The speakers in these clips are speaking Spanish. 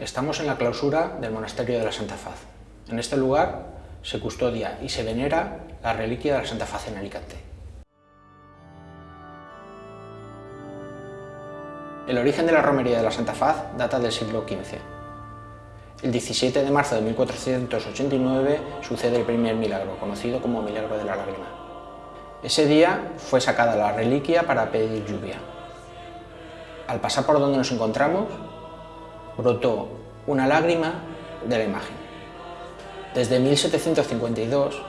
Estamos en la clausura del Monasterio de la Santa Faz. En este lugar se custodia y se venera la reliquia de la Santa Faz en Alicante. El origen de la romería de la Santa Faz data del siglo XV. El 17 de marzo de 1489 sucede el primer milagro, conocido como Milagro de la Lágrima. Ese día fue sacada la reliquia para pedir lluvia. Al pasar por donde nos encontramos, brotó una lágrima de la imagen. Desde 1752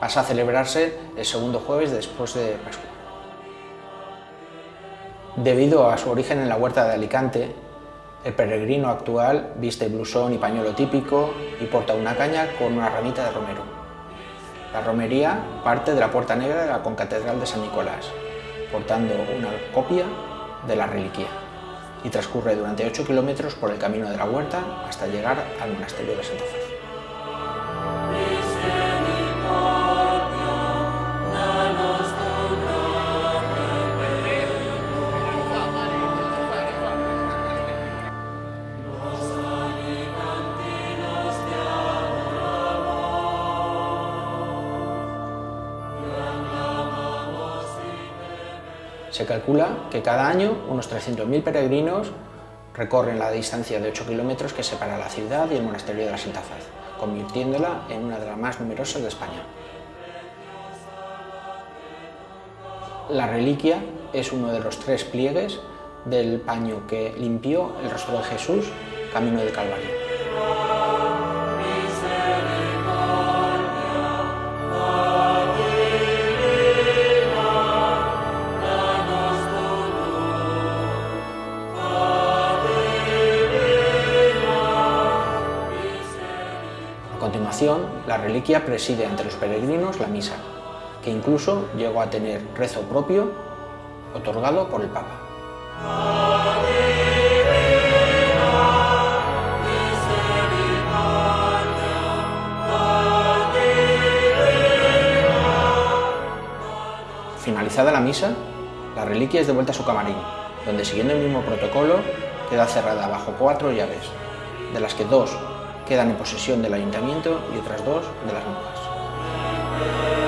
pasa a celebrarse el segundo jueves después de Pascua. Debido a su origen en la huerta de Alicante, el peregrino actual viste blusón y pañuelo típico y porta una caña con una ramita de romero. La romería parte de la Puerta Negra de la concatedral de San Nicolás, portando una copia de la reliquia y transcurre durante 8 kilómetros por el camino de la huerta hasta llegar al monasterio de Santa Fe. Se calcula que cada año unos 300.000 peregrinos recorren la distancia de 8 kilómetros que separa la ciudad y el monasterio de la Santa Faz, convirtiéndola en una de las más numerosas de España. La reliquia es uno de los tres pliegues del paño que limpió el rostro de Jesús camino del Calvario. La reliquia preside ante los peregrinos la misa, que incluso llegó a tener rezo propio otorgado por el Papa. Finalizada la misa, la reliquia es devuelta a su camarín, donde siguiendo el mismo protocolo queda cerrada bajo cuatro llaves, de las que dos quedan en posesión del ayuntamiento y otras dos de las monjas.